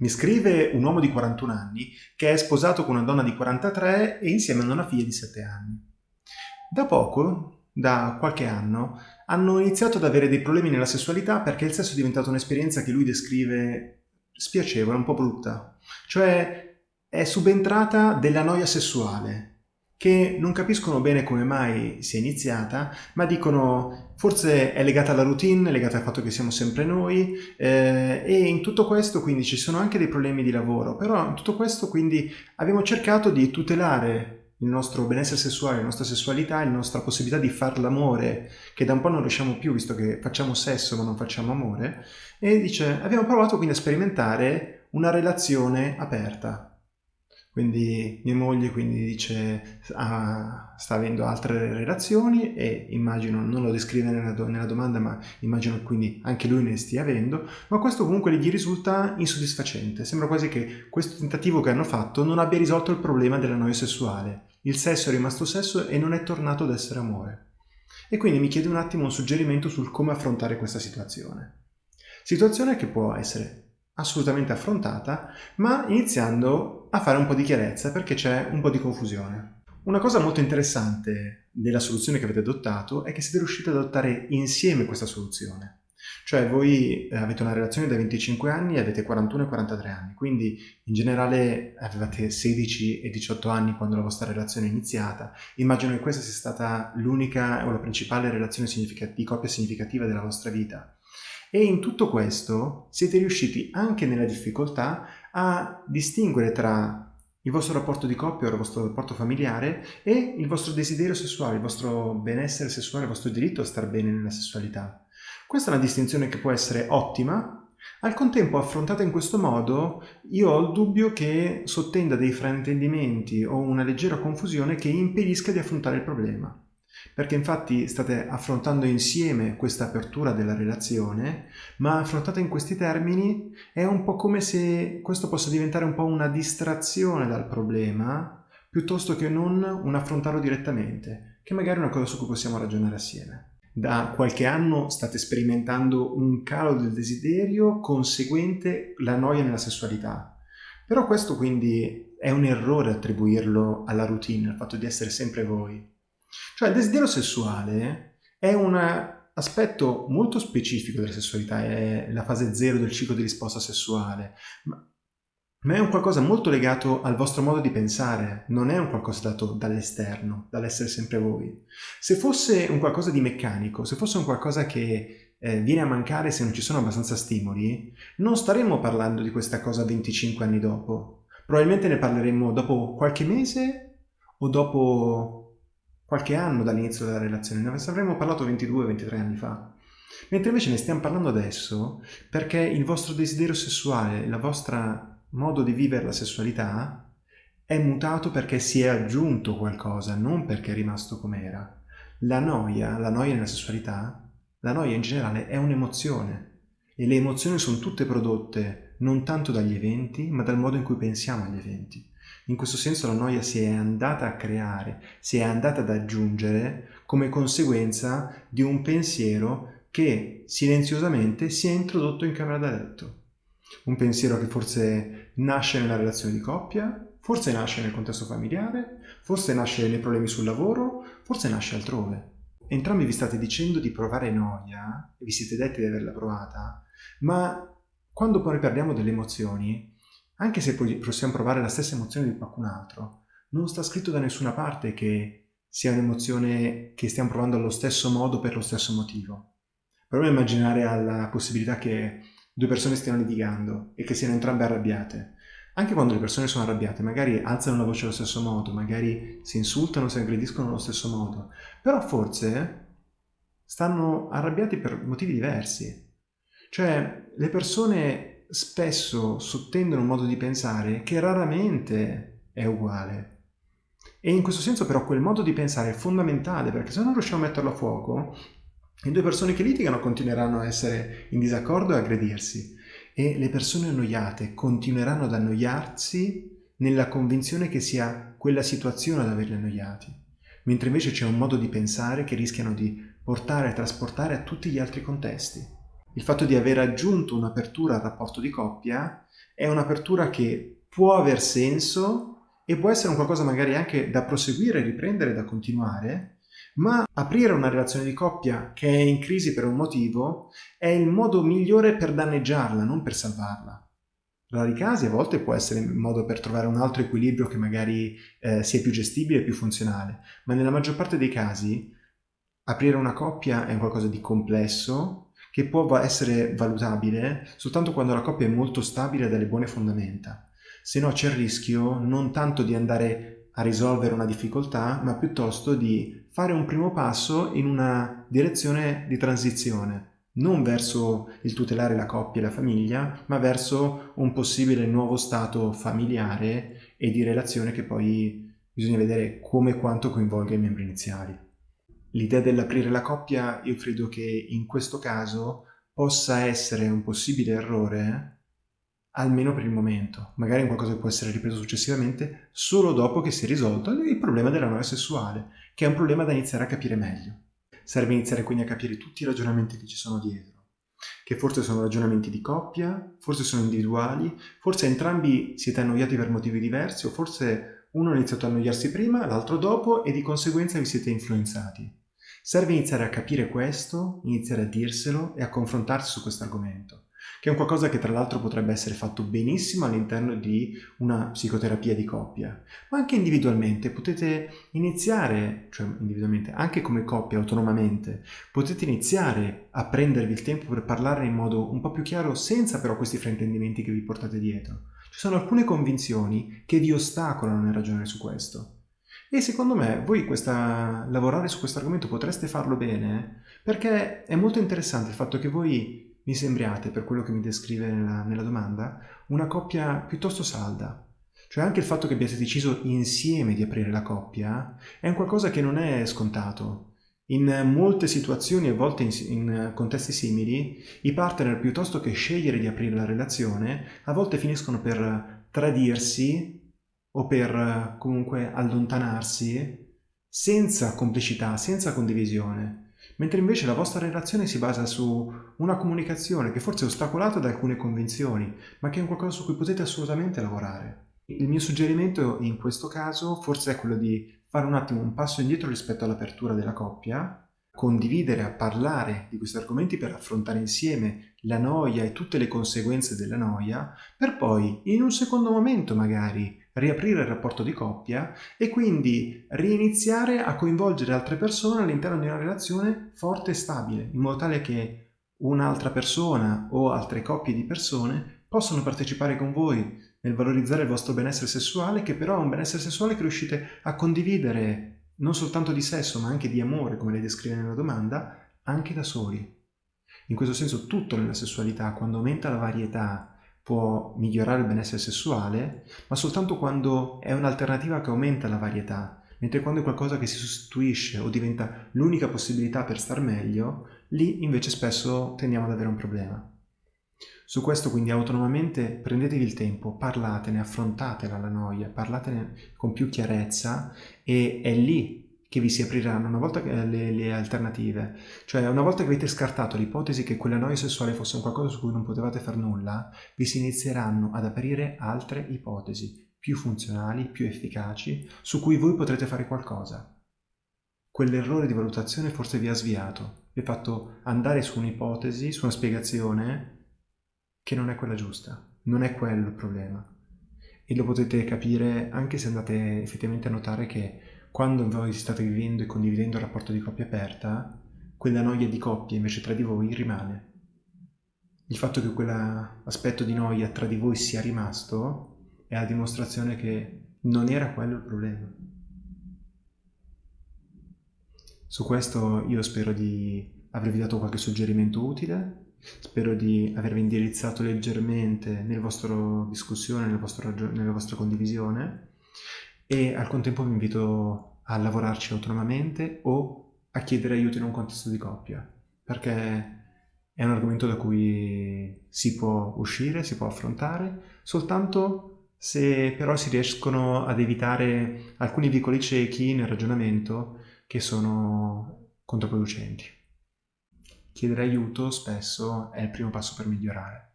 Mi scrive un uomo di 41 anni che è sposato con una donna di 43 e insieme hanno una figlia di 7 anni. Da poco, da qualche anno, hanno iniziato ad avere dei problemi nella sessualità perché il sesso è diventato un'esperienza che lui descrive spiacevole, un po' brutta. Cioè è subentrata della noia sessuale, che non capiscono bene come mai sia iniziata, ma dicono forse è legata alla routine, legata al fatto che siamo sempre noi eh, e in tutto questo quindi ci sono anche dei problemi di lavoro, però in tutto questo quindi abbiamo cercato di tutelare il nostro benessere sessuale, la nostra sessualità, la nostra possibilità di far l'amore, che da un po' non riusciamo più visto che facciamo sesso ma non facciamo amore, e dice abbiamo provato quindi a sperimentare una relazione aperta, quindi mia moglie quindi dice ah, sta avendo altre relazioni e immagino, non lo descrive nella, do, nella domanda, ma immagino quindi anche lui ne stia avendo, ma questo comunque gli risulta insoddisfacente. Sembra quasi che questo tentativo che hanno fatto non abbia risolto il problema della noia sessuale. Il sesso è rimasto sesso e non è tornato ad essere amore. E quindi mi chiede un attimo un suggerimento sul come affrontare questa situazione. Situazione che può essere assolutamente affrontata, ma iniziando a fare un po' di chiarezza perché c'è un po' di confusione. Una cosa molto interessante della soluzione che avete adottato è che siete riusciti ad adottare insieme questa soluzione. Cioè voi eh, avete una relazione da 25 anni e avete 41 e 43 anni, quindi in generale avevate 16 e 18 anni quando la vostra relazione è iniziata. Immagino che questa sia stata l'unica o la principale relazione di coppia significativa della vostra vita. E in tutto questo siete riusciti anche nella difficoltà a distinguere tra il vostro rapporto di coppia o il vostro rapporto familiare e il vostro desiderio sessuale, il vostro benessere sessuale, il vostro diritto a star bene nella sessualità. Questa è una distinzione che può essere ottima, al contempo affrontata in questo modo io ho il dubbio che sottenda dei fraintendimenti o una leggera confusione che impedisca di affrontare il problema perché infatti state affrontando insieme questa apertura della relazione, ma affrontata in questi termini è un po' come se questo possa diventare un po' una distrazione dal problema, piuttosto che non un affrontarlo direttamente, che magari è una cosa su cui possiamo ragionare assieme. Da qualche anno state sperimentando un calo del desiderio conseguente la noia nella sessualità, però questo quindi è un errore attribuirlo alla routine, al fatto di essere sempre voi. Cioè il desiderio sessuale è un aspetto molto specifico della sessualità, è la fase zero del ciclo di risposta sessuale, ma, è un qualcosa molto legato al vostro modo di pensare, non è un qualcosa dato dall'esterno, dall'essere sempre voi. Se fosse un qualcosa di meccanico, se fosse un qualcosa che eh, viene a mancare se non ci sono abbastanza stimoli, non staremmo parlando di questa cosa 25 anni dopo. Probabilmente ne parleremmo dopo qualche mese o dopo qualche anno dall'inizio della relazione, ne avremmo parlato 22-23 anni fa. Mentre invece ne stiamo parlando adesso perché il vostro desiderio sessuale, il vostro modo di vivere la sessualità è mutato perché si è aggiunto qualcosa, non perché è rimasto com'era. La noia, la noia nella sessualità, la noia in generale è un'emozione e le emozioni sono tutte prodotte non tanto dagli eventi, ma dal modo in cui pensiamo agli eventi. In questo senso la noia si è andata a creare, si è andata ad aggiungere come conseguenza di un pensiero che silenziosamente si è introdotto in camera da letto. Un pensiero che forse nasce nella relazione di coppia, forse nasce nel contesto familiare, forse nasce nei problemi sul lavoro, forse nasce altrove. Entrambi vi state dicendo di provare noia, vi siete detti di averla provata, ma quando poi parliamo delle emozioni, anche se possiamo provare la stessa emozione di qualcun altro, non sta scritto da nessuna parte che sia un'emozione che stiamo provando allo stesso modo per lo stesso motivo. Proviamo a immaginare alla possibilità che due persone stiano litigando e che siano entrambe arrabbiate. Anche quando le persone sono arrabbiate, magari alzano la voce allo stesso modo, magari si insultano, si aggrediscono allo stesso modo, però forse stanno arrabbiati per motivi diversi. Cioè, le persone spesso sottendono un modo di pensare che raramente è uguale. E in questo senso però quel modo di pensare è fondamentale perché se non riusciamo a metterlo a fuoco, le due persone che litigano continueranno a essere in disaccordo e aggredirsi e le persone annoiate continueranno ad annoiarsi nella convinzione che sia quella situazione ad averli annoiati, mentre invece c'è un modo di pensare che rischiano di portare e trasportare a tutti gli altri contesti. Il fatto di aver aggiunto un'apertura al rapporto di coppia è un'apertura che può aver senso e può essere un qualcosa magari anche da proseguire, riprendere, da continuare, ma aprire una relazione di coppia che è in crisi per un motivo è il modo migliore per danneggiarla, non per salvarla. Rari casi a volte può essere un modo per trovare un altro equilibrio che magari eh, sia più gestibile più funzionale, ma nella maggior parte dei casi aprire una coppia è qualcosa di complesso che può essere valutabile soltanto quando la coppia è molto stabile e ha delle buone fondamenta. Se no c'è il rischio non tanto di andare a risolvere una difficoltà, ma piuttosto di fare un primo passo in una direzione di transizione, non verso il tutelare la coppia e la famiglia, ma verso un possibile nuovo stato familiare e di relazione che poi bisogna vedere come e quanto coinvolga i membri iniziali. L'idea dell'aprire la coppia io credo che in questo caso possa essere un possibile errore almeno per il momento, magari qualcosa che può essere ripreso successivamente solo dopo che si è risolto il problema della noia sessuale, che è un problema da iniziare a capire meglio. Serve iniziare quindi a capire tutti i ragionamenti che ci sono dietro, che forse sono ragionamenti di coppia, forse sono individuali, forse entrambi siete annoiati per motivi diversi o forse uno ha iniziato a annoiarsi prima, l'altro dopo e di conseguenza vi siete influenzati. Serve iniziare a capire questo, iniziare a dirselo e a confrontarsi su questo argomento che è un qualcosa che tra l'altro potrebbe essere fatto benissimo all'interno di una psicoterapia di coppia, ma anche individualmente potete iniziare, cioè individualmente, anche come coppia, autonomamente, potete iniziare a prendervi il tempo per parlare in modo un po' più chiaro senza però questi fraintendimenti che vi portate dietro. Ci sono alcune convinzioni che vi ostacolano nel ragionare su questo. E secondo me voi questa, lavorare su questo argomento potreste farlo bene perché è molto interessante il fatto che voi mi sembriate, per quello che mi descrive nella, nella domanda, una coppia piuttosto salda. Cioè anche il fatto che abbiate deciso insieme di aprire la coppia è un qualcosa che non è scontato. In molte situazioni, a volte in, in, contesti simili, i partner piuttosto che scegliere di aprire la relazione, a volte finiscono per tradirsi o per comunque allontanarsi senza complicità, senza condivisione mentre invece la vostra relazione si basa su una comunicazione che forse è ostacolata da alcune convinzioni, ma che è un qualcosa su cui potete assolutamente lavorare. Il mio suggerimento in questo caso forse è quello di fare un attimo un passo indietro rispetto all'apertura della coppia, condividere, parlare di questi argomenti per affrontare insieme la noia e tutte le conseguenze della noia, per poi in un secondo momento magari riaprire il rapporto di coppia e quindi riniziare a coinvolgere altre persone all'interno di una relazione forte e stabile, in modo tale che un'altra persona o altre coppie di persone possano partecipare con voi nel valorizzare il vostro benessere sessuale, che però è un benessere sessuale che riuscite a condividere non soltanto di sesso, ma anche di amore, come lei descrive nella domanda, anche da soli. In questo senso tutto nella sessualità, quando aumenta la varietà può migliorare il benessere sessuale, ma soltanto quando è un'alternativa che aumenta la varietà, mentre quando è qualcosa che si sostituisce o diventa l'unica possibilità per star meglio, lì invece spesso tendiamo ad avere un problema. Su questo quindi autonomamente prendetevi il tempo, parlatene, affrontatela la noia, parlatene con più chiarezza e è lì che vi si apriranno una volta che le, le, alternative, cioè una volta che avete scartato l'ipotesi che quella noia sessuale fosse un qualcosa su cui non potevate fare nulla, vi si inizieranno ad aprire altre ipotesi più funzionali, più efficaci, su cui voi potrete fare qualcosa. Quell'errore di valutazione forse vi ha sviato, vi ha fatto andare su un'ipotesi, su una spiegazione che non è quella giusta, non è quello il problema. E lo potete capire anche se andate effettivamente a notare che quando voi state vivendo e condividendo un rapporto di coppia aperta, quella noia di coppia invece tra di voi rimane. Il fatto che quell'aspetto di noia tra di voi sia rimasto è la dimostrazione che non era quello il problema. Su questo io spero di avervi dato qualche suggerimento utile, spero di avervi indirizzato leggermente nella vostra discussione, nella vostra, nella vostra condivisione e al contempo vi invito a lavorarci autonomamente o a chiedere aiuto in un contesto di coppia, perché è un argomento da cui si può uscire, si può affrontare, soltanto se però si riescono ad evitare alcuni vicoli ciechi nel ragionamento che sono controproducenti. chiedere aiuto spesso è il primo passo per migliorare.